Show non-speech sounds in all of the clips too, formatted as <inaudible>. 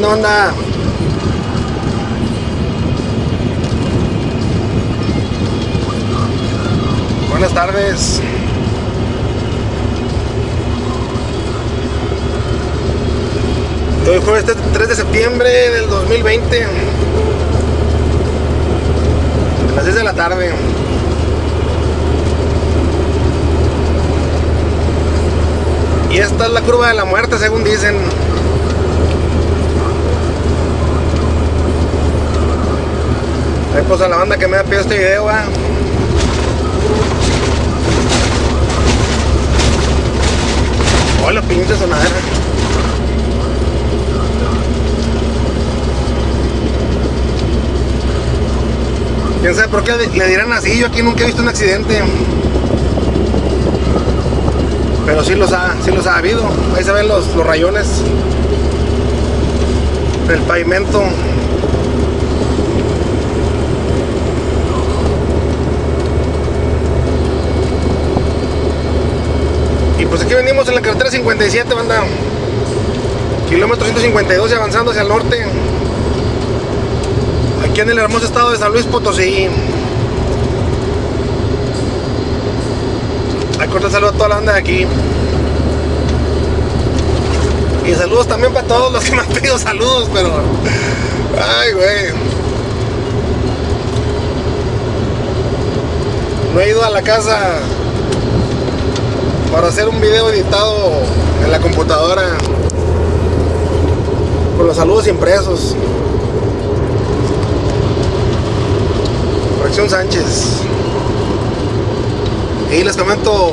¿Qué onda, banda? Buenas tardes. Hoy jueves 3 de septiembre del 2020. A las 6 de la tarde. Y esta es la curva de la muerte, según dicen. Pues a la banda que me ha pedido este video, va. Hola, pinche sonadera. ¿Quién sabe por qué le dirán así? Yo aquí nunca he visto un accidente. Pero sí los ha, sí los ha habido. Ahí se ven los, los rayones del pavimento. Pues aquí venimos en la carretera 57, banda. Kilómetro 152 y avanzando hacia el norte. Aquí en el hermoso estado de San Luis Potosí. Hay corta saludo a toda la banda de aquí. Y saludos también para todos los que me han pedido saludos, pero. Ay, güey. No he ido a la casa para hacer un video editado en la computadora con los saludos impresos. Fracción Sánchez. Y les comento,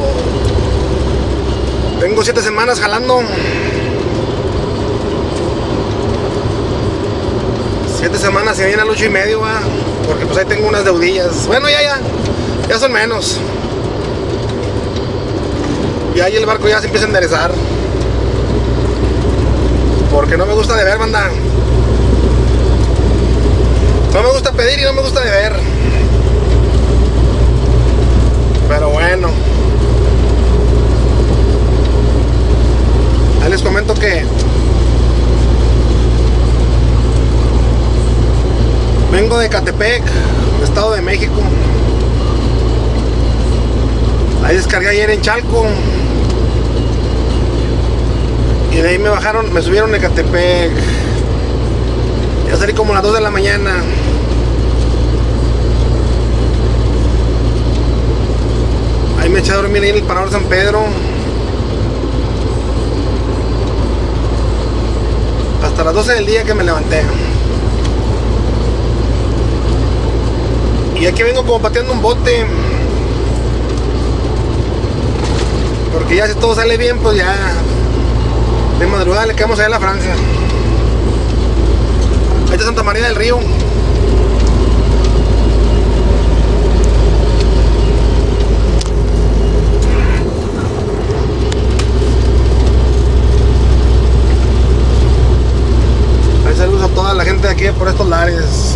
tengo siete semanas jalando. Siete semanas y viene al ocho y medio, ¿va? porque pues ahí tengo unas deudillas. Bueno, ya, ya, ya son menos. Y ahí el barco ya se empieza a enderezar. Porque no me gusta de ver, banda. No me gusta pedir y no me gusta de ver. Pero bueno. Ahí les comento que vengo de Catepec, Estado de México. Ahí descargué ayer en Chalco. Y de ahí me bajaron, me subieron de Catepec. Ya salí como a las 2 de la mañana. Ahí me eché a dormir ahí en el Parador San Pedro. Hasta las 12 del día que me levanté. Y aquí vengo como pateando un bote. Porque ya si todo sale bien, pues ya de madrugada le quedamos allá a la Francia. Ahí está Santa María del Río. Ahí saludos a toda la gente de aquí por estos lares.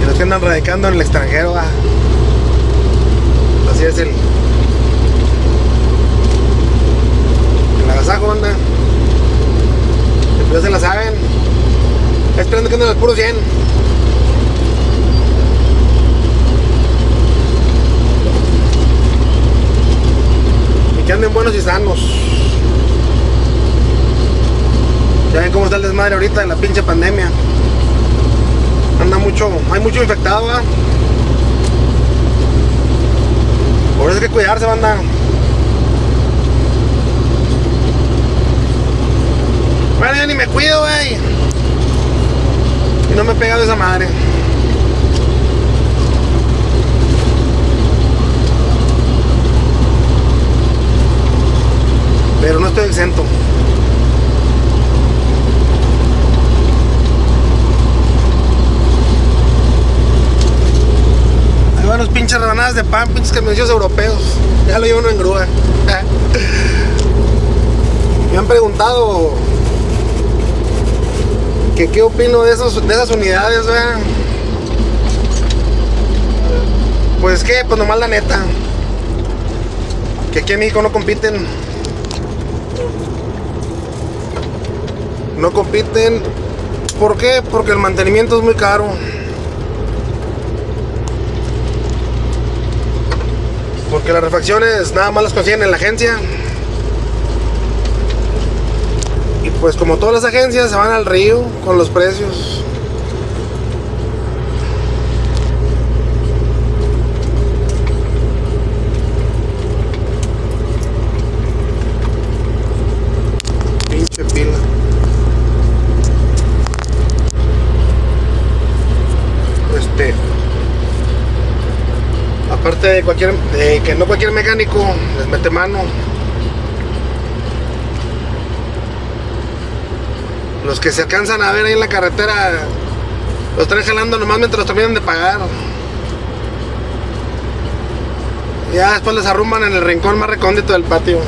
Y los que andan radicando en el extranjero. Así es el, el agasajo, banda. Ya se la saben. Esperando que anden al puro 100. Y que anden buenos y sanos. Ya ven cómo está el desmadre ahorita en la pinche pandemia. Anda mucho, hay mucho infectado, ¿va? Por eso hay que cuidarse, banda. Bueno, yo ni me cuido, güey. Y no me he pegado esa madre. Pero no estoy exento. Hay buenos de pan, pinches camiones europeos. Ya lo llevo en grúa. <laughs> Me han preguntado que qué opino de, esos, de esas unidades. Pues que, pues nomás la neta. Que aquí en México no compiten. No compiten. ¿Por qué? Porque el mantenimiento es muy caro. Porque las refacciones nada más las consiguen en la agencia. Y pues como todas las agencias se van al río con los precios. Pinche pila. Este de cualquier de que no cualquier mecánico les mete mano. Los que se alcanzan a ver ahí en la carretera los están jalando nomás mientras los terminan de pagar. Ya después les arrumban en el rincón más recóndito del patio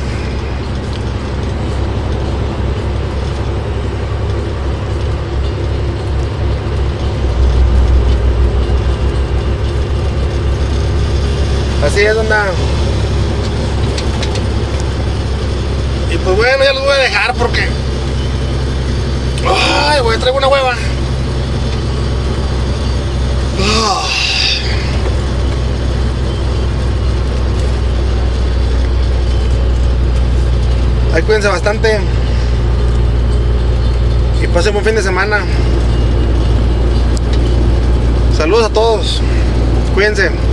Así es, onda. Y pues bueno, ya los voy a dejar porque. Ay, a traer una hueva. Ah. Ahí cuídense bastante. Y pasen buen fin de semana. Saludos a todos. Cuídense.